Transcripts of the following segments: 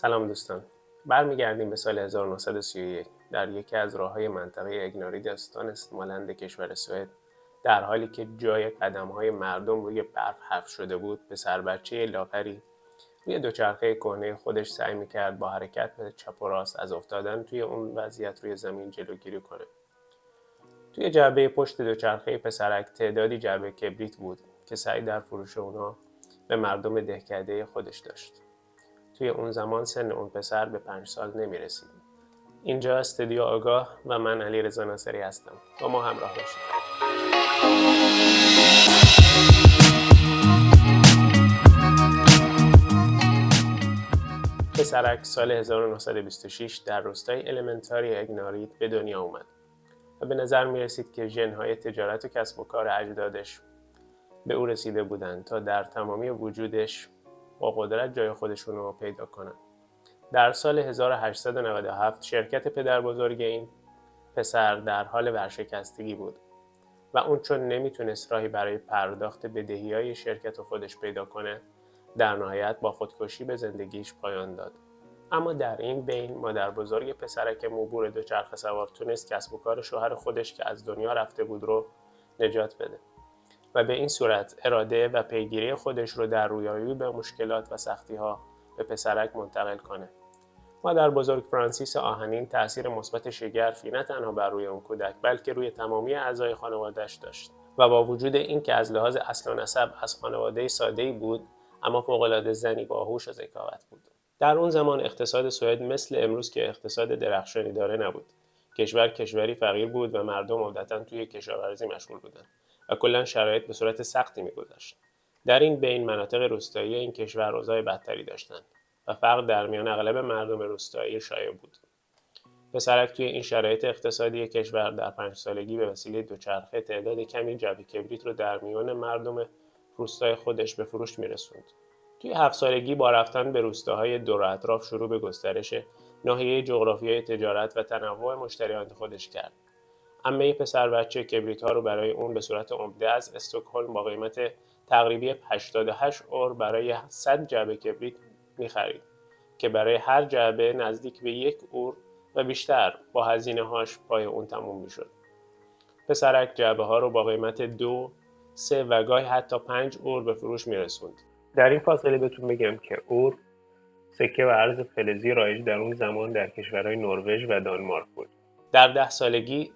سلام دوستان. برمیگردیم به سال 1931 در یکی از راه های منطقه اگناری داستان مالند کشور سوئد در حالی که جای قدم های مردم روی برف حفظ شده بود به سر بچه لاغری روی دوچرخه کهنه خودش سعی می‌کرد با حرکت به چپ و راست از افتادن توی اون وضعیت روی زمین جلوگیری کنه. توی جعبه پشت دوچرخه پسرک تعدادی جعبه کبریت بود که سعی در فروش اونا به مردم دهکده خودش داشت. توی اون زمان سن اون پسر به پنج سال نمی رسید. اینجا استودیو آگاه و من علی رضا ناصری هستم با ما همراه باشید پسرک سال 1926 در روستای المنتاری اگناریت به دنیا اومد و به نظر می رسید که ژنهای تجارت و کسب و کار اجدادش به او رسیده بودند تا در تمامی وجودش با قدرت جای خودشون رو پیدا کنند. در سال 1897 شرکت پدر بزرگ این پسر در حال ورشکستگی بود و اون چون نمی‌تونست راهی برای پرداخت بدهی های شرکت خودش پیدا کنه در نهایت با خودکشی به زندگیش پایان داد. اما در این بین مادر بزرگ پسرک موبور دوچرخه سوار تونست کسب و کار شوهر خودش که از دنیا رفته بود رو نجات بده و به این صورت اراده و پیگیری خودش رو در رویایی به مشکلات و سختی ها به پسرک منتقل کنه. مادر بزرگ فرانسیس آهنین تاثیر مثبت شگرفی نه تنها بر روی اون کودک بلکه روی تمامی اعضای خانوادهش داشت و با وجود اینکه از لحاظ اصل و نسب از خانواده ساده بود اما فوقالعاده زنی باهوش و ذکاوت بود. در اون زمان اقتصاد سوئد مثل امروز که اقتصاد درخشانی داره نبود. کشور کشوری فقیر بود و مردم عمدتا توی کشاورزی مشغول بودند و کلا شرایط به صورت سختی میگذشت در این بین مناطق روستایی این کشور اوضاع بدتری داشتند و فرق در میان اغلب مردم روستایی شایع بود. پسرک توی این شرایط اقتصادی کشور در پنج سالگی به وسیله دوچرخه تعداد کمی جبی کبریت رو در میان مردم روستای خودش به فروش میرسوند. توی هفت سالگی با رفتن به روستاهای دور اطراف شروع به گسترش ناحیه جغرافیای تجارت و تنوع مشتریان خودش کرد. امه پسر بچه کبریت ها رو برای اون به صورت عمده از استکهلم با قیمت تقریبی 88 اور برای 100 جعبه کبریت می‌خرید که برای هر جعبه نزدیک به یک اور و بیشتر با هزینه هاش پای اون تموم می‌شد. پسرک جعبه ها رو با قیمت دو، سه و گاهی حتی پنج اور به فروش میرسوند. در این فاصله بهتون بگم که اور سکه و ارز فلزی رایج در اون زمان در کشورهای نروژ و دانمارک بود در ده سالگی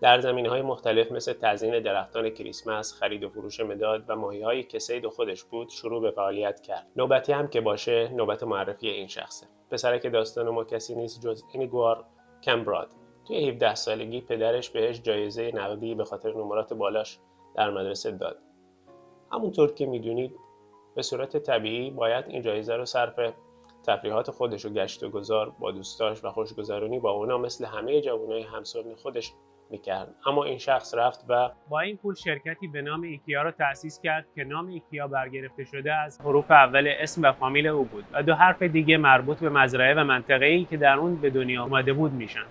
در زمین های مختلف مثل تزیین درختان کریسمس، خرید و فروش مداد و ماهی هایی که خودش بود شروع به فعالیت کرد. نوبتی هم که باشه نوبت معرفی این شخصه. پسرک داستان ما کسی نیست جز اینیگوار کمبراد. توی 17 سالگی پدرش بهش جایزه نقدی به خاطر نمرات بالاش در مدرسه داد. همونطور که می‌دونید به صورت طبیعی باید این جایزه رو صرف تفریحات خودش و گشت و گذار با دوستاش و خوشگذرونی با اونا مثل همه جوانای همسال خودش می‌کرد. اما این شخص رفت و با این پول شرکتی به نام ایکیا رو تأسیس کرد که نام ایکیا برگرفته شده از حروف اول اسم و فامیل او بود و دو حرف دیگه مربوط به مزرعه و منطقه ای که در اون به دنیا آمده بود میشن.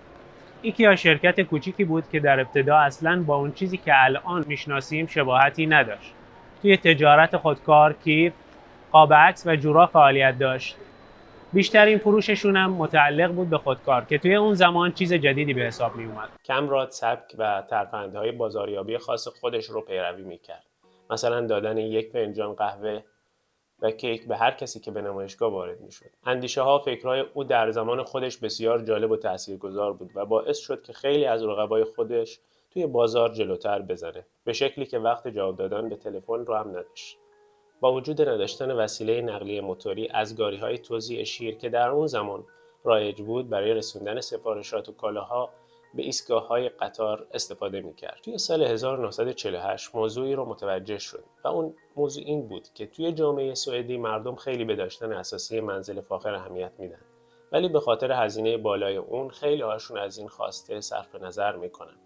ایکیا شرکت کوچیکی بود که در ابتدا اصلا با اون چیزی که الان می‌شناسیم شباهتی نداشت. توی تجارت خودکار، کیف، قاب عکس و جورا فعالیت داشت. بیشترین فروششون هم متعلق بود به خودکار که توی اون زمان چیز جدیدی به حساب می اومد. کمراد سبک و ترفندهای بازاریابی خاص خودش رو پیروی می‌کرد. مثلا دادن یک فنجان قهوه و کیک به هر کسی که به نمایشگاه وارد می‌شد. اندیشه ها فکرهای او در زمان خودش بسیار جالب و تاثیرگذار بود و باعث شد که خیلی از رقبای خودش توی بازار جلوتر بزنه به شکلی که وقت جواب دادن به تلفن رو هم نداشت با وجود نداشتن وسیله نقلیه موتوری از گاری های توزیع شیر که در اون زمان رایج بود برای رسوندن سفارشات و کالاها به ایستگاه های قطار استفاده می‌کرد. توی سال 1948 موضوعی رو متوجه شد و اون موضوع این بود که توی جامعه سوئدی مردم خیلی به داشتن اساسی منزل فاخر اهمیت میدن ولی به خاطر هزینه بالای اون خیلی هاشون از این خواسته صرف نظر می‌کنن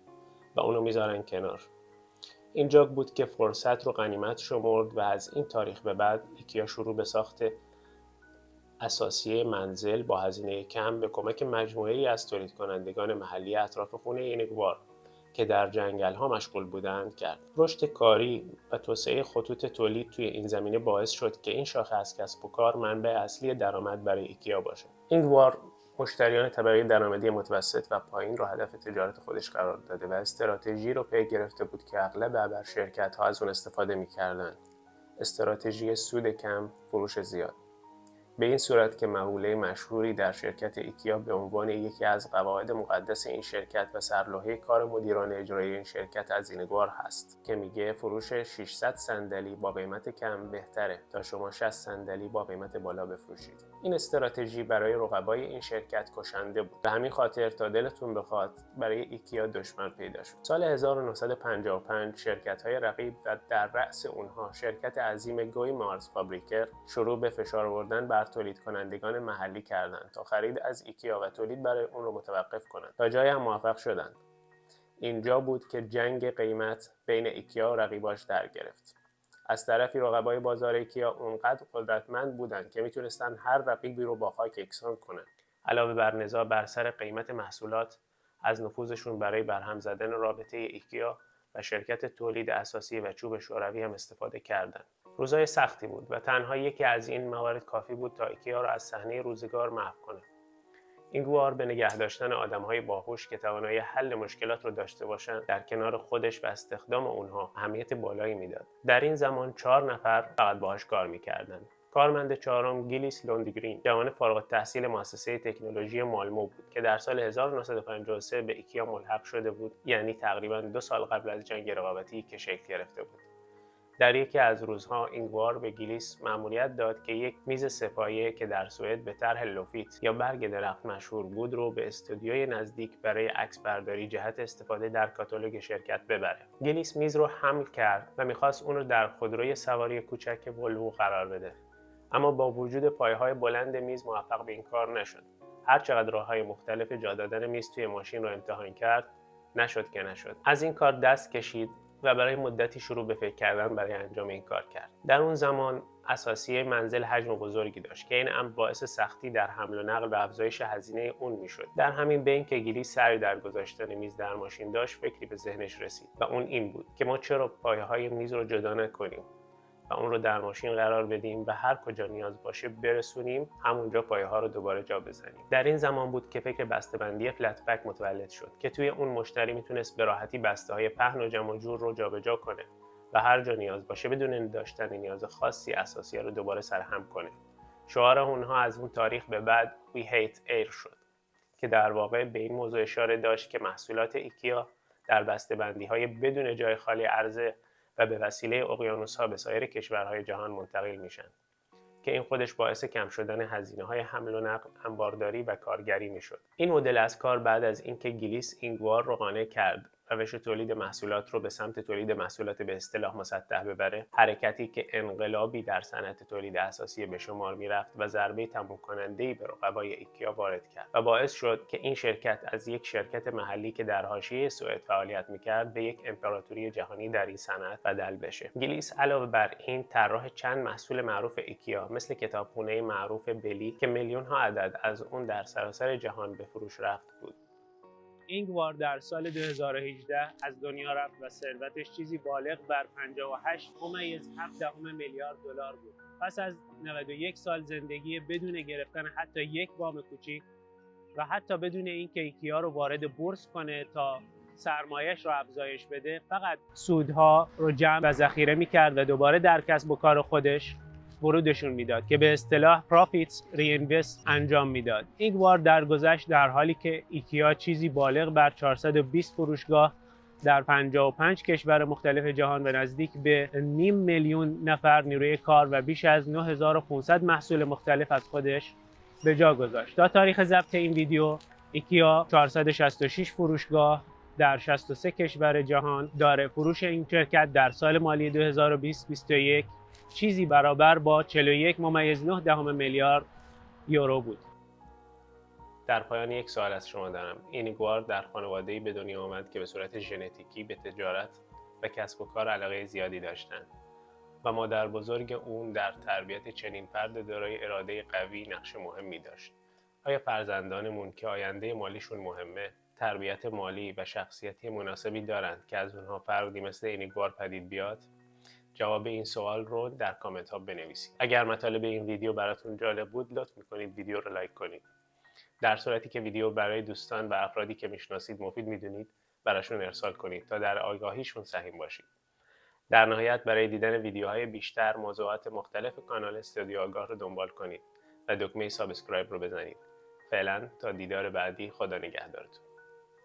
و اونو می‌ذارن کنار اینجا بود که فرصت رو غنیمت شمرد و از این تاریخ به بعد ایکیا شروع به ساخت اساسی منزل با هزینه کم به کمک مجموعه ای از تولید کنندگان محلی اطراف خونه اینگوار که در جنگل ها مشغول بودند کرد. رشد کاری و توسعه خطوط تولید توی این زمینه باعث شد که این شاخه از کسب و کار منبع اصلی درآمد برای ایکیا باشد. اینگوار مشتریان طبقه درآمدی متوسط و پایین را هدف تجارت خودش قرار داده و استراتژی رو پی گرفته بود که اغلب ابر شرکت ها از اون استفاده می‌کردند. استراتژی سود کم، فروش زیاد. به این صورت که مقوله مشهوری در شرکت ایکیا به عنوان یکی از قواعد مقدس این شرکت و سرلوحه کار مدیران اجرایی این شرکت از اینگوار هست که میگه فروش 600 صندلی با قیمت کم بهتره تا شما 60 صندلی با قیمت بالا بفروشید. این استراتژی برای رقبای این شرکت کشنده بود. به همین خاطر تا دلتون بخواد برای ایکیا دشمن پیدا شد. سال 1955 شرکت های رقیب و در رأس اونها شرکت عظیم گوی مارز فابریکر شروع به فشار آوردن بر تولید کنندگان محلی کردند تا خرید از ایکیا و تولید برای اون رو متوقف کنند. تا جایی هم موفق شدند. اینجا بود که جنگ قیمت بین ایکیا و رقیباش در گرفت. از طرفی رقبای بازار ایکیا اونقدر قدرتمند بودند که می‌تونستن هر رقیبی رو با خاک یکسان کنند. علاوه بر نزاع بر سر قیمت محصولات از نفوذشون برای برهم زدن رابطه ایکیا و شرکت تولید اثاثیه و چوب شوروی هم استفاده کردند. روزای سختی بود و تنها یکی از این موارد کافی بود تا ایکیا رو از صحنه روزگار محو کنه. اینگوار به نگه داشتن آدم های باهوش که توانایی حل مشکلات رو داشته باشند در کنار خودش و استخدام اونها اهمیت بالایی می‌داد. در این زمان چهار نفر فقط باهاش کار می‌کردند. کارمند چهارم گیلیس لوندگرین جوان فارغ التحصیل مؤسسه تکنولوژی مالمو بود که در سال 1953 به ایکیا ملحق شده بود یعنی تقریبا دو سال قبل از جنگ رقابتی که شکل گرفته بود. در یکی از روزها اینگوار به گلیس مأموریت داد که یک میز سپایه که در سوئد به طرح لوفیت یا برگ درخت مشهور بود رو به استودیوی نزدیک برای عکس برداری جهت استفاده در کاتالوگ شرکت ببره. گلیس میز رو حمل کرد و می‌خواست اون رو در خودروی سواری کوچک ولوو قرار بده. اما با وجود پایهای بلند میز موفق به این کار نشد. هر چقدر راه های مختلف جا دادن میز توی ماشین رو امتحان کرد نشد که نشد. از این کار دست کشید و برای مدتی شروع به فکر کردن برای انجام این کار کرد. در اون زمان اساسی منزل حجم بزرگی داشت که این امر باعث سختی در حمل و نقل و افزایش هزینه اون می‌شد. در همین بین که گیلی سری در گذاشتن میز در ماشین داشت فکری به ذهنش رسید و اون این بود که ما چرا پایه های میز رو جدا نکنیم. و اون رو در ماشین قرار بدیم و هر کجا نیاز باشه برسونیم همونجا پایه ها رو دوباره جا بزنیم. در این زمان بود که فکر بسته‌بندی فلت پک متولد شد که توی اون مشتری می‌تونست به راحتی بسته های پهن و جمع و جور رو جابجا کنه و هر جا نیاز باشه بدون داشتن نیاز خاصی اثاثیه رو دوباره سرهم کنه. شعار اونها از اون تاریخ به بعد We Hate Air شد که در واقع به این موضوع اشاره داشت که محصولات ایکیا در بسته‌بندی های بدون جای خالی عرضه و به وسیله اقیانوس ها به سایر کشورهای جهان منتقل میشن که این خودش باعث کم شدن هزینه های حمل و نقل، انبارداری و کارگری می‌شد. این مدل از کار بعد از اینکه گیلیس اینگوار رو قانع کرد روش تولید محصولات رو به سمت تولید محصولات به اصطلاح مسطح ببره. حرکتی که انقلابی در صنعت تولید اثاثیه به شمار می‌رفت و ضربه تموم کننده ای به رقبای ایکیا وارد کرد و باعث شد که این شرکت از یک شرکت محلی که در حاشیه سوئد فعالیت می‌کرد به یک امپراتوری جهانی در این صنعت بدل بشه. گلیس علاوه بر این طراح چند محصول معروف ایکیا مثل کتابخونه معروف بلی که میلیون ها عدد از اون در سراسر جهان به فروش رفت بود. اینگوار در سال 2018 از دنیا رفت و ثروتش چیزی بالغ بر 58 ممیز 7 میلیارد دلار بود. پس از 91 سال زندگی بدون گرفتن حتی یک وام کوچیک و حتی بدون اینکه ایکیا رو وارد بورس کنه تا سرمایش رو افزایش بده فقط سودها رو جمع و ذخیره می‌کرد و دوباره در کسب و کار خودش ورودشون می‌داد که به اصطلاح profits reinvest انجام می‌داد اینگوار درگذشت در حالی که ایکیا چیزی بالغ بر 420 فروشگاه در 55 کشور مختلف جهان و نزدیک به نیم میلیون نفر نیروی کار و بیش از 9500 محصول مختلف از خودش به جا گذاشت. تا تاریخ ضبط این ویدیو ایکیا 466 فروشگاه در 63 کشور جهان داره. فروش این شرکت در سال مالی 2020-2021 چیزی برابر با 41 ممیز 9 دهم میلیارد یورو بود. در پایان یک سوال از شما دارم. اینیگوار در خانواده‌ای به دنیا آمد که به صورت ژنتیکی به تجارت و کسب و کار علاقه زیادی داشتند و مادر بزرگ اون در تربیت چنین فرد دارای اراده قوی نقش مهمی داشت. آیا فرزندانمون که آینده مالیشون مهمه تربیت مالی و شخصیتی مناسبی دارند که از اونها فردی مثل اینیگوار پدید بیاد جواب این سوال رو در کامنت ها بنویسید. اگر مطالب این ویدیو براتون جالب بود لطف می‌کنید ویدیو رو لایک کنید. در صورتی که ویدیو برای دوستان و افرادی که می‌شناسید مفید می‌دونید براشون ارسال کنید تا در آگاهیشون سهیم باشید. در نهایت برای دیدن ویدیوهای بیشتر موضوعات مختلف کانال استودیو آگاه رو دنبال کنید و دکمه سابسکرایب رو بزنید. فعلا تا دیدار بعدی خدا نگهدارتون.